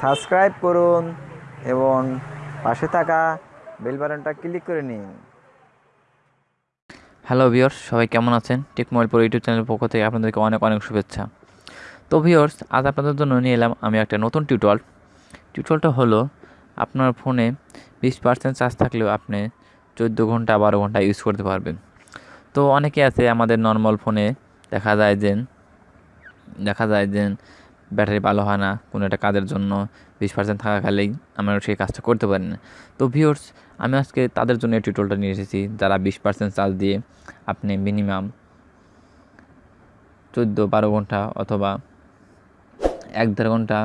Subscribe করুন এবং পাশে থাকা বেল বাটনটা ক্লিক করে নিন। হ্যালো ভিওর্স সবাই কেমন আছেন? টেক মোবাইল পর ইউটিউব চ্যানেলের পক্ষ থেকে আপনাদেরকে অনেক অনেক শুভেচ্ছা। তো ভিওর্স আজ আপনাদের জন্য নিয়ে এলাম আমি একটা নতুন টিউটোয়াল টিউটোয়ালটা হলো, আপনার ফোনে বিশ পার্সেন্ট চার্জ থাকলেও আপনি চোদ্দ ঘণ্টা, বারো ঘণ্টা ইউজ করতে পারবেন। তো অনেকে আছে আমাদের নর্মাল ফোনে দেখা যায় যে, দেখা যায় যে ব্যাটারি ভালো হয় না, কোনো একটা কাজের জন্য বিশ পার্সেন্ট থাকাকালেই আমরা সেই কাজটা করতে পারি না। তো ভিউর্স আমি আজকে তাদের জন্য এই টিউটোরিয়ালটা নিয়ে এসেছি, যারা বিশ পার্সেন্ট চার্জ দিয়ে আপনি মিনিমাম চোদ্দ বারো ঘণ্টা অথবা এক দেড় ঘণ্টা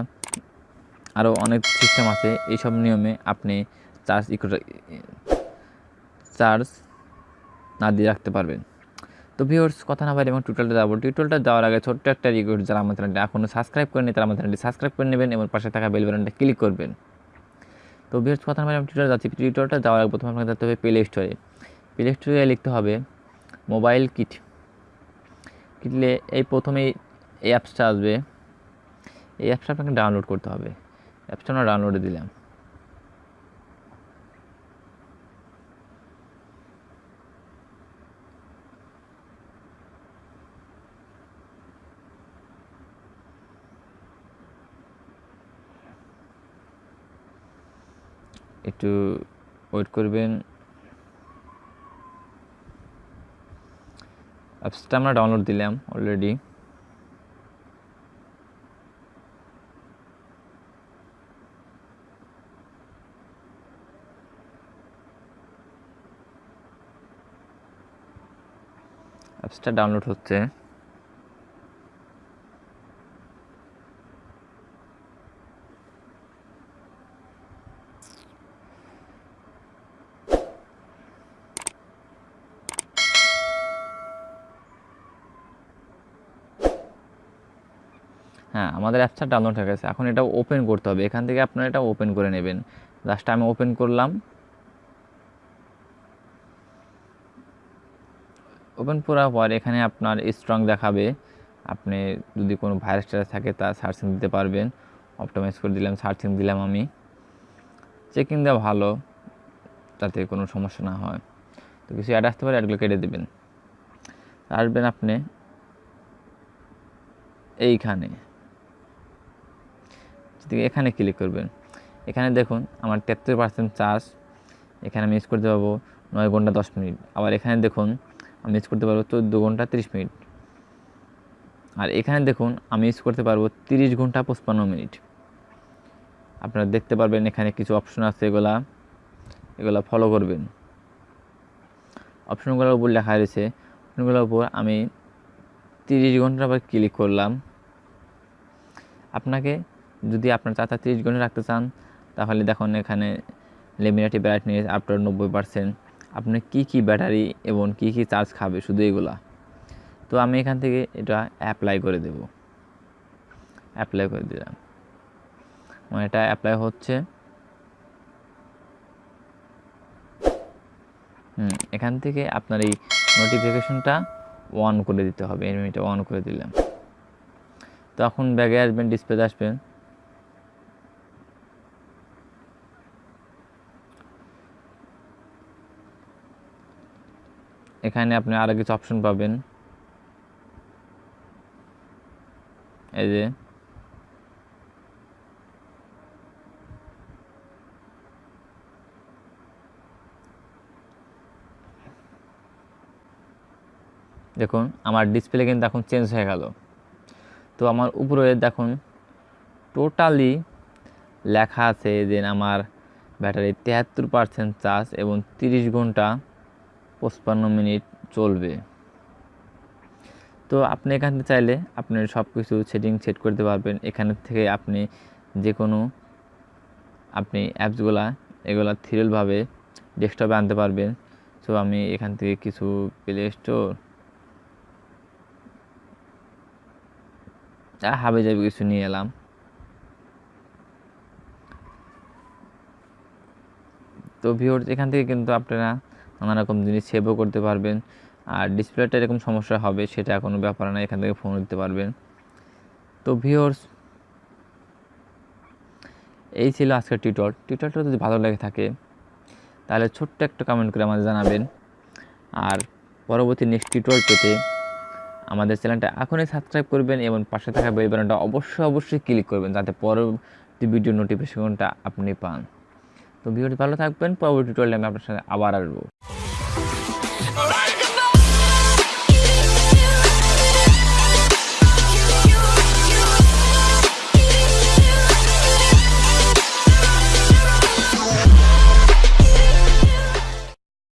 আরও অনেক সিস্টেম আছে, এইসব নিয়মে আপনি চার্জ চার্জ না দিয়ে রাখতে পারবেন। তো ভিউর্স কথা না বাইরে এবং টিউটোরিয়ালটা যাব টিউটোরিয়ালটা যাওয়ার আগে ছোট্ট একটা রিকোয়েস্ট যারা আমার চ্যানেলটি এখনও সাবস্ক্রাইব করেনি তারা আমার চ্যানেলটি সাবস্ক্রাইব করে নেবেন এবং পাশে থাকা বেল বাটনটা ক্লিক করবেন। তো ভিউর্স কথা না বাইরে আমি টিউটোরিয়াল যাচ্ছি। টিউটোরিয়ালটা যাওয়ার আগে প্রথমে আপনাকে যেতে হবে প্লে স্টোরে প্লে স্টোরে লিখতে হবে মোবাইল কিট কিটলে এই প্রথমেই এই অ্যাপসটা আসবে। এই অ্যাপসটা আপনাকে ডাউনলোড করতে হবে। অ্যাপসটা আমরা ডাউনলোডে দিলাম। একটু ওয়েট করবেন। অ্যাপসটা আমরা ডাউনলোড দিলাম অলরেডি অ্যাপসটা ডাউনলোড হচ্ছে। হ্যাঁ আমাদের অ্যাপসটা ডাউনলোড হয়ে গেছে। এখন এটা ওপেন করতে হবে। এখান থেকে আপনারা এটা ওপেন করে নেবেন। জাস্ট আমি ওপেন করলাম। ওপেন করার পর এখানে আপনার স্ট্রং দেখাবে। আপনি যদি কোনো ভাইরাস টাইরাস থাকে তা সার্চিং দিতে পারবেন। অপটোমাইজ করে দিলাম সার্চিং দিলাম আমি। চেকিং দেওয়া ভালো যাতে কোনো সমস্যা না হয়। তো কিছু অ্যাড আসতে পারে অ্যাডগুলো কেটে দেবেন। আসবেন আপনি এইখানে। যদি এখানে ক্লিক করবেন এখানে দেখুন, আমার তেত্রিশ পার্সেন্ট চার্জ এখানে আমি ইউজ করতে পারব নয় ঘণ্টা দশ মিনিট। আবার এখানে দেখুন, আমি ইউজ করতে পারব চোদ্দ ঘণ্টা তিরিশ মিনিট। আর এখানে দেখুন, আমি ইউজ করতে পারব তিরিশ ঘণ্টা পঁচপান্ন মিনিট। আপনারা দেখতে পারবেন এখানে কিছু অপশন আছে এগুলা। এগুলা ফলো করবেন। অপশনগুলোর উপর লেখা রয়েছে অপশনগুলোর উপর আমি তিরিশ ঘণ্টার পর ক্লিক করলাম। আপনাকে যদি আপনার চাচা তিরিশ ঘণ্টা রাখতে চান, তাহলে দেখুন এখানে লেমিনাটি ব্রাইটনেস আফটার নব্বই পার্সেন্ট আপনি কী কী ব্যাটারি এবং কী কী চার্জ খাবে শুধু এগুলা? তো আমি এখান থেকে এটা অ্যাপ্লাই করে দেব। অ্যাপ্লাই করে দিলাম। আমার এটা অ্যাপ্লাই হচ্ছে। হুম, এখান থেকে আপনার এই নোটিফিকেশনটা অন করে দিতে হবে। এটা অন করে দিলাম। তখন ব্যাগে আসবেন ডিসপ্লেতে আসবেন। এখানে আপনি আরও কিছু অপশন পাবেন। এই যে। দেখুন, আমার ডিসপ্লে কিন্তু এখন চেঞ্জ হয়ে গেল। তো আমার উপরে দেখুন টোটালি লেখা আছে যে আমার ব্যাটারি তেহাত্তর পার্সেন্ট চার্জ এবং তিরিশ ঘণ্টা পঁচপান্ন মিনিট চলবে। তো আপনি এখান চাইলে আপনি সব কিছু সেটিং সেট করতে পারবেন। এখান থেকে আপনি যে কোনো আপনি অ্যাপসগুলা, এগুলা থিরলভাবে ডেস্কটপে আনতে পারবেন। সো আমি এখান থেকে কিছু প্লে স্টোর হাবে যাবে কিছু নিয়ে এলাম। তো ভিওর এখান থেকে কিন্তু আপনারা নানা রকম জিনিস সেভও করতে পারবেন। আর ডিসপ্লেটা এরকম সমস্যা হবে, সেটা কোনো ব্যাপার না, এখান থেকে ফোন দিতে পারবেন। তো ভিওর্স এই ছিল আজকের টিউটর টিউটরটা যদি ভালো লেগে থাকে, তাহলে ছোট্ট একটা কমেন্ট করে আমাদের জানাবেন। আর পরবর্তী নেক্সট টিউটোরিয়াল পেতে আমাদের চ্যানেলটা এখনই সাবস্ক্রাইব করবেন এবং পাশে থাকা বেল বাটনটা অবশ্যই অবশ্যই ক্লিক করবেন, যাতে পরবর্তী ভিডিও নোটিফিকেশনটা আপনি পান। তো ভিডিওটি ভালো থাকবেন পরবর্তী টোয়ালে আমি আপনার সাথে আবার আসব।